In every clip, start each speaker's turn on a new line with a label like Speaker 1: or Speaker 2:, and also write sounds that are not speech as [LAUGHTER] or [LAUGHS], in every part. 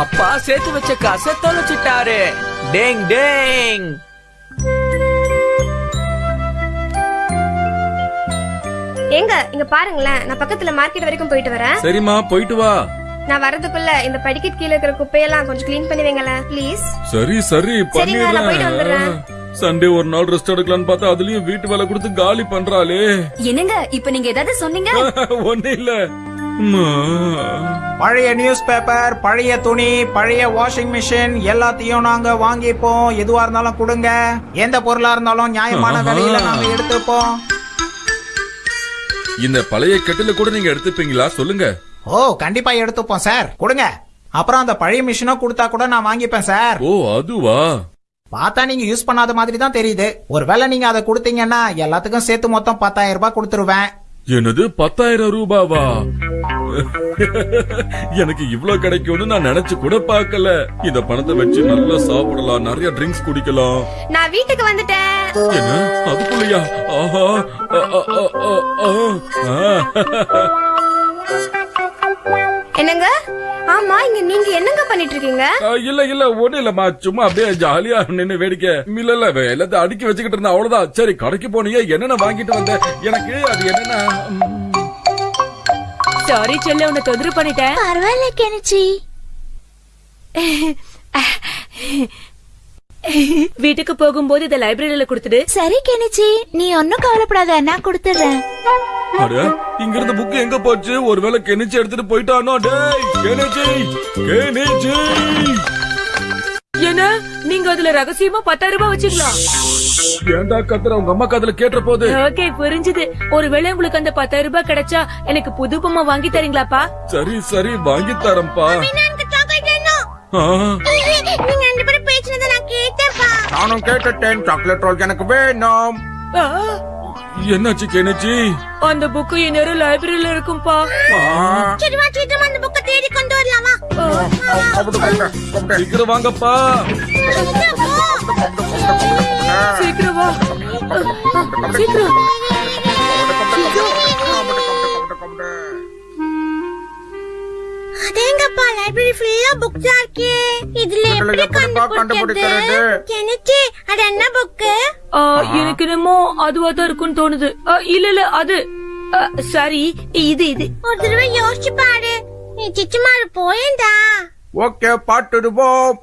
Speaker 1: அப்பா சேர்த்து வச்ச காசை தொலைச்சிட்டாரு. Tang Tang.
Speaker 2: ஏங்க இங்க பாருங்களேன். நான் பக்கத்துல மார்க்கெட் வரைக்கும் போயிட்டு வரேன்.
Speaker 3: சரிம்மா போயிட்டு வா.
Speaker 2: நான் வரதுக்குள்ள இந்த படிக்கட் கீழ இருக்கிற குப்பையெல்லாம் கொஞ்சம் க்ளீன் பண்ணி வைங்களேன் ப்ளீஸ்
Speaker 3: சரி சரி
Speaker 2: சரிங்க, நான் போயிட்டு வந்துடுறேன்.
Speaker 3: பண்ணிடுறேன் சண்டே ஒரு நாள் ரெஸ்ட் எடுக்கலாம்னு பார்த்தா அதுலயும் வீட்டு வேலை கொடுத்து காலி பண்றாளே.
Speaker 4: என்னங்க இப்ப நீங்க ஏதாவது சொன்னீங்க? [LAUGHS]
Speaker 3: ஒண்ணு இல்ல.
Speaker 5: பழைய நியூஸ் பேப்பர் பழைய துணி பழைய வாஷிங் மிஷின் எல்லாத்தையும் நாங்க வாங்கிப்போம். எதுவா இருந்தாலும் கொடுங்க. எந்த பொருளா இருந்தாலும் நியாயமான. விலையில நாங்க எடுத்துப்போம்.
Speaker 3: இந்த பழைய கட்டில கூட நீங்க எடுத்துப்பீங்களா? சொல்லுங்க.
Speaker 5: ஓ கண்டிப்பா எடுத்துப்போம் சார். கொடுங்க. அப்புறம் அந்த பழைய மிஷினும் கொடுத்தா கூட நான் வாங்கிப்பேன் சார்.
Speaker 3: ஓ அதுவா?
Speaker 5: பார்த்தா நீங்க யூஸ் பண்ணாத மாதிரி தான் தெரியுது. ஒருவேளை நீங்க அதை கொடுத்தீங்கன்னா எல்லாத்துக்கும் சேர்த்து மொத்தம் பத்தாயிரம் ரூபாய் கொடுத்துருவேன்.
Speaker 3: என்னது பத்தாயிரம் ரூபாவா? எனக்கு இவ்ளோ கிடைக்கும்னு நான் நினைச்சு கூட பார்க்கல. இந்த பணத்தை வச்சு நல்லா சாப்பிடலாம் நிறைய ட்ரிங்க்ஸ் குடிக்கலாம்.
Speaker 2: நான் வீட்டுக்கு வந்துட்டேன்.
Speaker 3: என்ன? அதுக்குள்ளயா? ஆஹா.
Speaker 2: என்னங்க? ஆமா இங்க நீங்க என்னங்க பண்ணிட்டு இருக்கீங்க
Speaker 3: இல்ல இல்ல ஒண்ணு இல்லம்மா. சும்மா அப்படியே ஜாலியா நின்னு வேடிக்கை. இல்ல இல்ல எல்லாத்தையும் அடுக்கி வச்சுக்கிட்டு இருந்தா அவ்வளவுதான். சரி கடைக்கு போனீங்க என்னென்ன வாங்கிட்டு வந்த? எனக்கு அது என்னன்னா?
Speaker 6: சாரி செல்ல உன்னை தொந்தரவு பண்ணிட்டேன்.
Speaker 4: பரவாயில்ல கெனிச்சி.
Speaker 6: வீட்டுக்கு போகும்போது இத லைப்ரரியில கொடுத்துடு.
Speaker 4: சரி கெனிச்சி. நீ ஒன்னும் கவலைப்படாத நான் கொடுத்துடுறேன்.
Speaker 3: அட இங்க இருந்த புக் எங்க போச்சு? ஒருவேளை கெனிச்சு எடுத்துட்டு போயிட்டானோ? டேய் கெனிச்சி கெனிச்சி.
Speaker 6: என்ன? நீங்க அதுல ரகசியமா பத்தாயிரம் ரூபாய் வச்சுக்கலாம்
Speaker 3: ஏன்டா கத்துற? உங்க அம்மா காதுல கேட்ட போது.
Speaker 6: ஓகே புரிஞ்சுது. ஒருவேளை உங்களுக்கு அந்த பத்தாயிரம் ரூபாய் கிடைச்சா எனக்கு புது பொம்மை வாங்கி தரீங்களாப்பா?
Speaker 3: சரி சரி வாங்கி தரேன்ப்பா. ஆ,
Speaker 2: நீங்க ரெண்டு பேரும் பேசினதை நான் கேட்டேன்ப்பா.
Speaker 5: நானும் கேட்டுட்டேன். சாக்லேட் ரோல் எனக்கு வேணும்.
Speaker 6: ஆ,
Speaker 3: என்னாச்சு கெனிச்சி?
Speaker 6: அந்த புக்கு இந்நேரம் லைப்ரரியில இருக்கும்பா.
Speaker 2: சரி வா சீக்கிரமா அந்த புக்கை தேடி கொண்டு வரலாமா
Speaker 3: சீக்கிரம் வாங்கப்பா.
Speaker 6: சீக்கிரம் வா. சீக்கிரம்.
Speaker 2: லைப்ரரி ஃபுல்லா புக்ஸா இருக்கே. இதுல எப்படி கண்டுபிடிக்கிறது? கெனிச்சி அது என்ன புக்கு
Speaker 6: ஆ, எனக்கு என்னமோ அதுவா தான் இருக்கும்னு தோணுது. இல்ல இல்ல அது. சரி இது இது.
Speaker 2: ஒரு தடவை யோசிச்சு பாரு. நீ சிச்சுமாரு போயேண்டா.
Speaker 5: ஓகே பாட்டுடுவோம்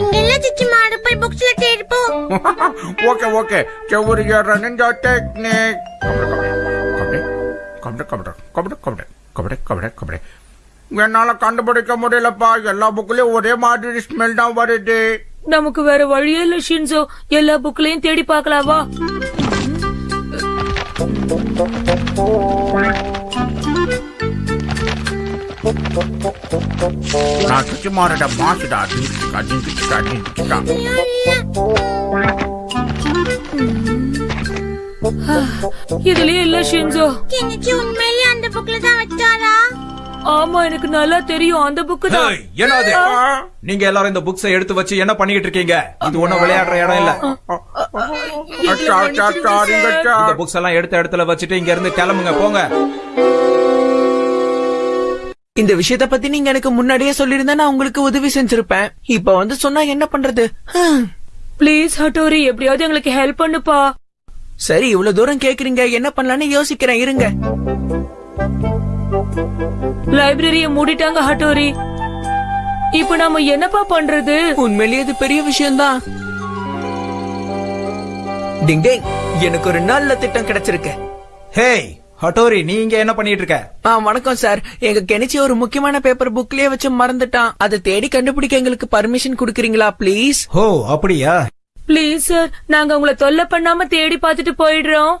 Speaker 2: இங்க இல்ல சிச்சுமாரு போய் புக்ஸ்ல தேடிப்போம். [LAUGHS]
Speaker 5: Okay okay. செவ்வொரு நிஞ்சா டெக்னிக் கபடி கபடி கபடி கபடி கபடி கபடி கபடி என்னால கண்டுபிடிக்க முடியலப்பா. எல்லா புக்லயும் ஒரே மாதிரி ஸ்மெல் தான் வருது.
Speaker 6: நமக்கு வேற வழியே இல்ல ஷின்சோ. எல்லா புக்லயும் தேடி பார்க்கலாவா
Speaker 5: நான் சுச்சிமாரோட மாசுடா.
Speaker 6: இதுலயே இல்ல ஷின்சோ
Speaker 2: கெனிச்சி உண்மையிலேயே அந்த புக்ல தான் வச்சாரா
Speaker 6: ஆமா எனக்கு நல்லா தெரியும். அந்த புக்கு தான்.
Speaker 7: என்னது? நீங்க எல்லாரும் இந்த புக்ஸை எடுத்து வச்சு என்ன பண்ணிட்டு இருக்கீங்க? இது ஒண்ணும் விளையாடுற இடம் இல்ல. இந்த புக்ஸ் எல்லாம் எடுத்த இடத்துல வச்சுட்டு இங்க இருந்து கிளம்புங்க போங்க.
Speaker 1: இந்த விஷயத்த பத்தி நீங்க எனக்கு முன்னாடியே சொல்லியிருந்தா நான் உங்களுக்கு உதவி செஞ்சிருப்பேன். இப்ப வந்து சொன்னா என்ன பண்றது.
Speaker 6: ப்ளீஸ் ஹட்டோரி எப்படியாவது எங்களுக்கு ஹெல்ப் பண்ணுப்பா.
Speaker 1: சரி இவ்வளவு தூரம் கேக்குறீங்க. என்ன பண்ணலாம்னு யோசிக்கிறேன். இருங்க.
Speaker 6: லைப்ரரிய மூடிட்டாங்க ஹட்டோரி. இப்ப நாம என்னப்பா பண்றது?
Speaker 1: உண்மையிலேயே இது பெரிய விஷயம்தான். டிங் டிங். எனக்கு ஒரு நல்ல திட்டம் கிடைச்சிருக்கு.
Speaker 7: ஹேய் ஹட்டோரி நீ இங்க என்ன பண்ணிட்டு இருக்க?
Speaker 1: ஆ வணக்கம் சார். எங்க கெனிச்சி ஒரு முக்கியமான பேப்பர் புக்லயே வச்சு மறந்துட்டான். அதை தேடி கண்டுபிடிக்க எங்களுக்கு பர்மிஷன் குடுக்கறீங்களா ப்ளீஸ்
Speaker 7: ஓ அப்படியா?
Speaker 6: ப்ளீஸ் சார் நாங்க உங்களை தொல்லை பண்ணாம தேடி பார்த்துட்டு போயிடுறோம்.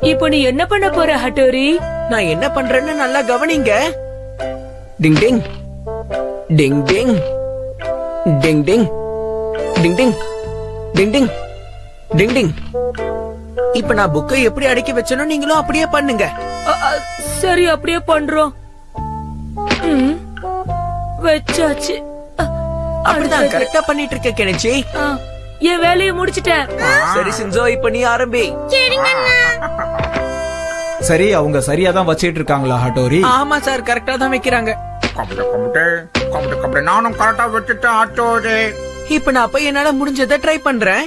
Speaker 6: இப்போ நீ என்ன பண்ண போற ஹட்டோரி?
Speaker 1: நான் என்ன பண்றேன்னு நல்லா கவனிங்க. டிங் டிங். டிங் டிங். டிங் டிங். டிங் டிங். டிங் டிங். டிங் டிங். இப்ப நான் புக்கை எப்படி அடக்கி வச்சனோ நீங்களும் அப்படியே பண்ணுங்க.
Speaker 6: சரி அப்படியே பண்றோம். ம், வச்சாச்சு.
Speaker 1: அப்படிதான். கரெக்டா பண்ணிட்டு இருக்க கெனிச்சி.
Speaker 6: என் வேலையை முடிச்சிட்டேன்.
Speaker 1: சரி சின்சோ இப்ப நீ ஆரம்பி.
Speaker 5: சரி அவங்க சரியா தான் வச்சிட்டு இருக்காங்களா ஹட்டோரி
Speaker 1: ஆமா சார் கரெக்டா தான் வைக்கிறாங்க.
Speaker 5: கபடி கபடி கபடி கபடி நானும் கரெக்டா வச்சுட்டேன் ஹட்டோரி
Speaker 1: இப்ப நான் போய் என்னால முடிஞ்சதை ட்ரை பண்றேன்.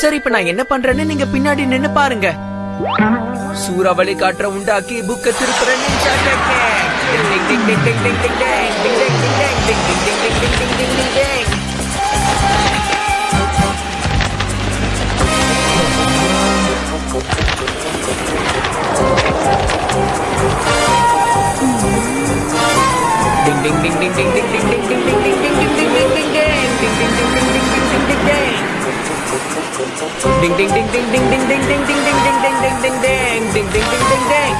Speaker 1: சரி இப்ப நான் என்ன பண்றேன்னு நீங்க பின்னாடி நின்னு பாருங்க. சூறாவளி காற்ற உண்டாக்கி புக்க திருப்புறேன் ninja technique. Ding, ding, ding, ding, ding, ding, ding, ding. Ding, ding, ding, ding, ding, ding, ding, ding, ding, ding, ding, ding. Ding, ding, ding, ding, ding, ding, ding, ding, ding, ding, ding, ding, ding, ding, ding, ding, ding.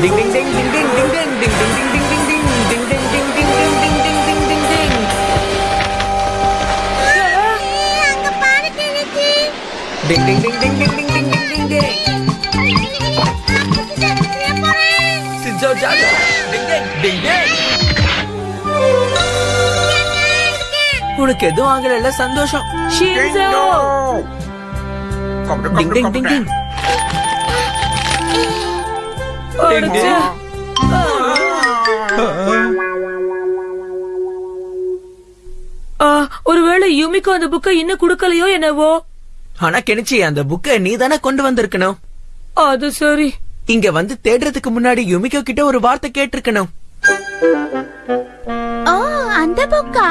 Speaker 1: Ding, ding, ding, ding, ding, ding, ding, ding, ding. Ding ding ding ding ding ding ding ding ding ding ding ding ding ding ding ding ding ding ding ding Ding ding ding ding ding ding ding ding ding ding ding ding உனக்கு எதுவும் ஆகல சந்தோஷம். டிங் டிங் டிங் டிங்.
Speaker 6: அடச்சே. ஆ, ஒருவேளை யுமிக்கு அந்த புக்கை இன்னும் குடுக்கலையோ என்னவோ?
Speaker 1: ஆனா கெனிச்சி அந்த புக்கை நீ தானே கொண்டு வந்திருக்கணும்.
Speaker 6: அது சரி.
Speaker 1: இங்க வந்து தேடுறதுக்கு முன்னாடி யுமிகோ கிட்ட ஒரு வார்த்தை கேட்டிருக்கணும்.
Speaker 4: அந்த புக்கா?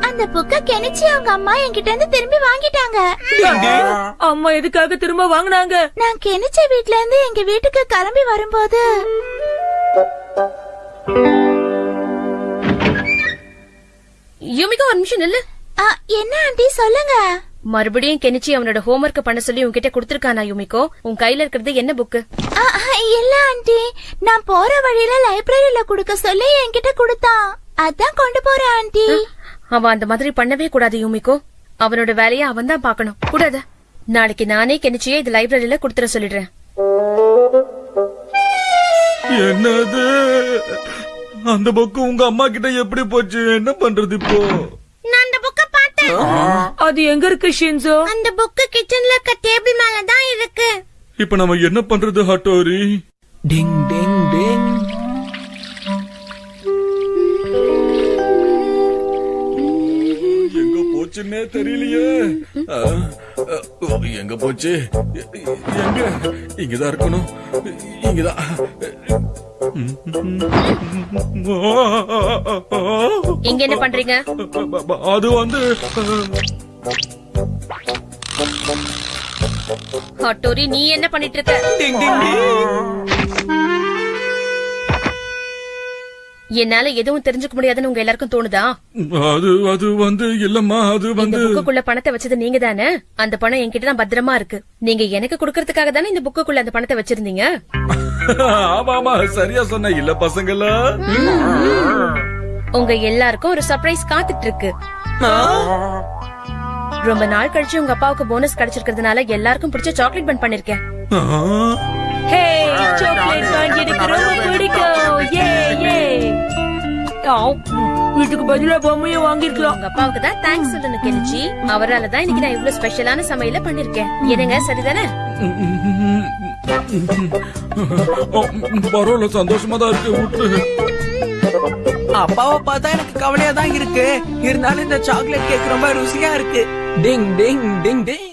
Speaker 4: அந்த புக்க கெனிச்சி அவங்க அம்மா என்கிட்ட இருந்து திரும்பி வாங்கிட்டாங்க.
Speaker 6: அம்மா எதுக்காக திரும்ப வாங்குனாங்க?
Speaker 4: நான் கெனிச்சி வீட்ல இருந்து எங்க வீட்டுக்கு கிளம்பி வரும்போது
Speaker 8: யுமிகா ஒரு நிமிஷம் நில்லு.
Speaker 4: ஆ, என்ன ஆண்டி சொல்லுங்க.
Speaker 8: மறுபடியும் கெனிச்சி அவனோட ஹோம்ஒர்க் பண்ண சொல்லி உன்கிட்ட கொடுத்திருக்கானா யுமிகோ? உன் கையில இருக்கிறது என்ன புக்கு
Speaker 4: ஆ, ஆ, இல்ல ஆண்டி. நான் போற வழியில லைப்ரரியில குடுக்க சொல்லி என்கிட்ட கொடுத்தான். அதான் கொண்டு போறேன் ஆண்டி.
Speaker 8: அவன் அந்த மாதிரி பண்ணவே கூடாது யுமிகோ. அவனோட வேலையை அவன் தான் பாக்கணும் கூடாது. நாளைக்கு நானே கெனிச்சியே இது லைப்ரரியில கொடுத்துட சொல்லிடுறேன்.
Speaker 3: என்னது? அந்த புக்கு உங்க அம்மா கிட்ட எப்படி போச்சு? என்ன பண்றது இப்போ?
Speaker 2: நான் அந்த புக்க பார்த்தேன்.
Speaker 6: அது எங்க இருக்கு ஷின்சோ?
Speaker 2: அந்த புக்கு கிச்சன்ல இருக்க டேபிள் மேல தான் இருக்கு.
Speaker 3: இப்ப நம்ம என்ன பண்றது ஹட்டோரி?
Speaker 1: டிங் டிங் டிங்.
Speaker 3: போச்சுன்னே தெரியலையே. எங்க போச்சு? எங்க? இங்கதான் இருக்கணும். இங்கதான்.
Speaker 8: இங்க என்ன பண்றீங்க?
Speaker 3: அது வந்து
Speaker 8: ஹட்டோரி நீ என்ன பண்ணிட்டு இருக்க? என்னால எதுவும் தெரிஞ்சுக்க முடியாதுன்னு உங்க எல்லாருக்கும் தோணுதா?
Speaker 3: அது அது வந்து இல்லம்மா அது வந்து
Speaker 8: புக்குக்குள்ள பணத்தை வச்சது நீங்க தானே அந்த பணம் என்கிட்ட தான் பத்திரமா இருக்கு. நீங்க எனக்கு கொடுக்கறதுக்காக தானே இந்த புக்குக்குள்ள அந்த பணத்தை வச்சிருந்தீங்க? [LAUGHS]
Speaker 3: ஆமா ஆமா சரியா சொன்ன. இல்ல பசங்களா?
Speaker 8: உங்க எல்லாருக்கும் ஒரு சர்ப்ரைஸ் காத்துட்டு இருக்கு ரொம்ப நாள் கழிச்சு உங்க அப்பாவுக்கு போனஸ் கிடைச்சிருக்கிறதுனால எல்லாருக்கும் பிடிச்ச சாக்லேட் பன் பண்ணிருக்கேன்.
Speaker 6: ஹே சாக்லேட் வாங்கி எனக்கு ரொம்ப பிடிக்கும். ஏ ஏ இதுக்கு பதிலா பொம்மையும் வாங்கிருக்கலாம்
Speaker 8: உங்க அப்பாவுக்கு தான் தேங்க்ஸ் சொல்லணும் கெனிச்சி. அவரால தான் இன்னைக்கு நான் இவ்வளவு ஸ்பெஷலான சமையல பண்ணிருக்கேன் என்னங்க சரிதானே?
Speaker 3: பரவாயில்ல சந்தோஷமா தான் இருக்கு விட்டு
Speaker 1: அப்பாவை பார்த்தா எனக்கு கவலையா தான் இருக்கு. இருந்தாலும் இந்த சாக்லேட் கேக் ரொம்ப ருசியா இருக்கு. டிங் டிங் டிங் டிங்